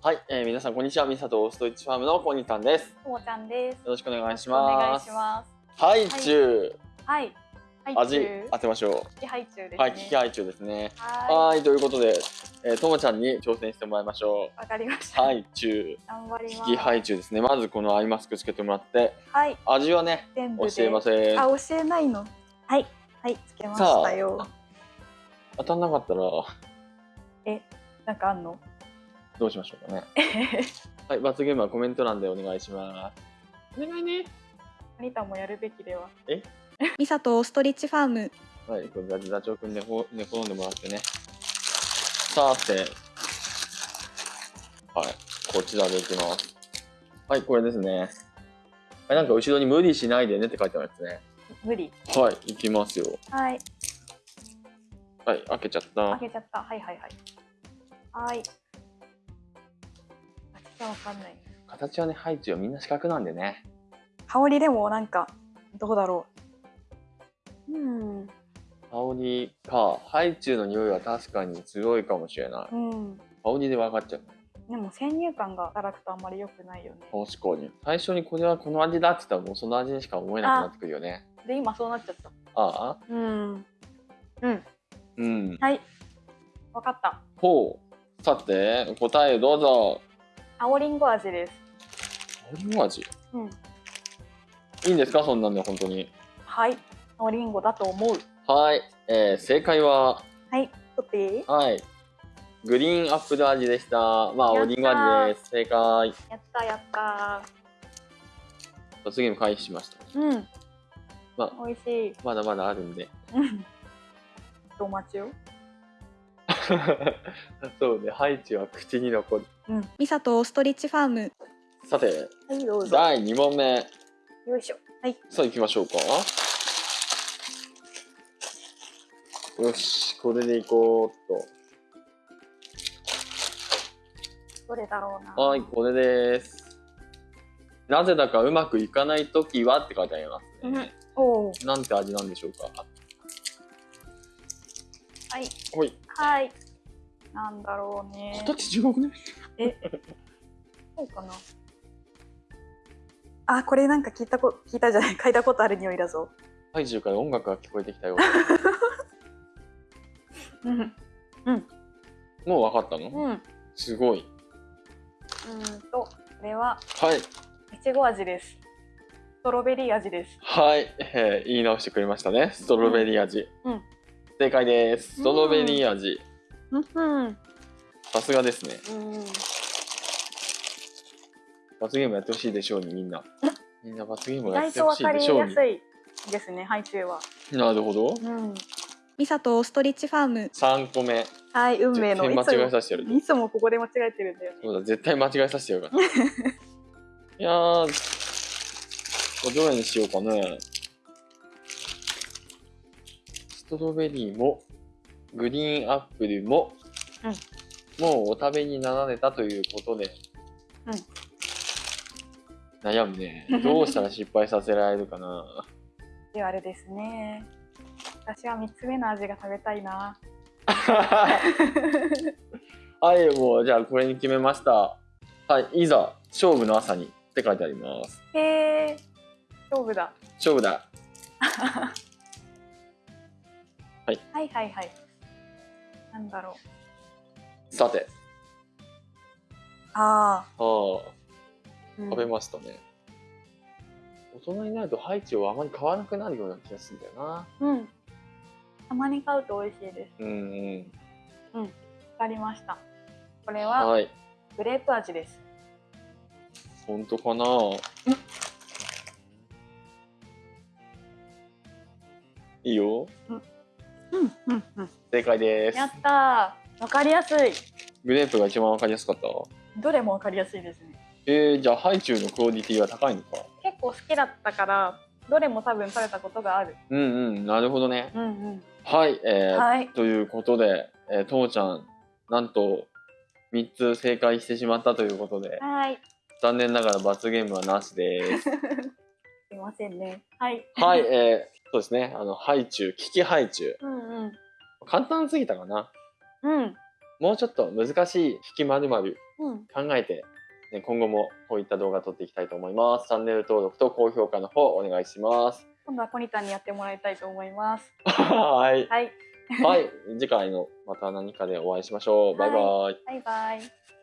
はい、えー、皆さんこんにちは。ミサとストイッチファームのコニタンです。ともちゃんです。よろしくお願いしお願います。します。ハイチュウ、はい。はい。味中当てましょキハイチュウですう。ね。はい、ハイチュウですね。ははい、ということで、えー、ともちゃんに挑戦してもらいましょい。わかりましう。た。ハイチュウ、頑張ります。ハイチュウですね。まずこのアイマスクつけてもらって、はい。味はね。教えません。あ、教えないの？はい。はい。つけましたよ。当たんなかったらなんかあんの？どうしましょうかね。はい、罰ゲームはコメント欄でお願いします。お願いね。アニタもやるべきでは。ミサとオーストリッチファームはい、これダダチョウくんでほ寝転んでもらってね。さて、はい、こちらでいきます。はい、これですね。はい、なんか後ろに無理しないでねって書いてあるやつね。無理。はい、いきますよ。はい。はい、開けちゃった。開けちゃった。はいはいはい。はい。わかんない。形はね、配置はみんな四角なんでね。香りでもなんかどうだろう。うん。香りか、ハイチュウの匂いは確かに強いかもしれない。うん。香りで分かっちゃう。でも先入観が働くとあんまり良くないよね。確かに。最初にこれはこの味だって言ったらもうその味にしか思えなくなってくるよね。で今そうなっちゃった。ああうん。うん。うん。はい。わかった。ほう。さて、答えどうぞ。青りんご味です。青りんご味？うん。いいんですか？そんなんで本当に。はい。青りんごだと思う。はい。えー、正解は、はい。取っていい？はい。グリーンアップル味でした。まあ、青りんご味です。正解。やったやった罰ゲーム回避しました。ー。うん。ま美味しい。まだまだあるんで。うん。とお待ちを。そうね、ハイチは口に残る。うん。ミサとオーストリッチファームさて、はい、どうぞ。第2問目。よいしょ。はい。さあ行きましょうか。よし、これでいこうっどれだろうな。と。はい、これです。なぜだかうまくいかないときはって書いてありますね。おお。なんて味なんでしょうか。はい。ほい。はい。なんだろうね。形違くね。そうかな。あ、これなんか聞いたこ、聞いたじゃない、嗅いだことある匂いだぞ。ハイジュウから音楽が聞こえてきたよ。うん。もう分かったの、うん。うんすごい。と、これは、はい。いちご味です。ストロベリー味です。はい、えー言い直してくれましたね。ストロベリー味。うん正解です。ストロベリー味。さすがですね。うん。罰ゲームやってほしいでしょうに、みんな。みんな罰ゲーム意やってほしいでしょうに。やすいですね、ハイチュウは。なるほど。うん。ミサとオーストリッチファーム3個目。はい、運命の間違えさせてやるいつもここで間違えてるんだよね。そうだ、絶対間違えさせてやるから。いやー、どれにしようかね。トロベリーも、グリーンアップルも、もうお食べになられたということで、悩むね。どうしたら失敗させられるかな。ではあれですね。私は三つ目の味が食べたいな。はい、もう、じゃあこれに決めました。はい、いざ、勝負の朝にって書いてあります。へえ、勝負だ。勝負だ。はいはいはい。なんだろう。さて、ああ、ああ、うん食べましたね。大人になるとハイチをあまり買わなくなるような気がするんだよな。うん。たまに買うと美味しいです。うんうん。わかりました。これははい。グレープ味です。本当かな「いいようんうんうん。正解ですやったー。わかりやすい。グレープが一番わかりやすかった？どれもわかりやすいですね。えー、じゃあハイチュウのクオリティは高いのか？結構好きだったから、どれも多分食べたことがある。うんうんなるほどねうんうん。はいえーはい。ということで、えー、ともちゃんなんと3つ正解してしまったということではい。残念ながら罰ゲームはなしです すいませんね。はい。はい、えー、そうですねあのハイチュウ利きハイチュウうんうん。簡単すぎたかなうん。もうちょっと難しい引きまるまるうん。考えて、ね、今後もこういった動画撮っていきたいと思います。チャンネル登録と高評価の方お願いします。今度はコニタンにやってもらいたいと思います。はい。はい。はい。次回のまた何かでお会いしましょう。バイバイ。バイバイ。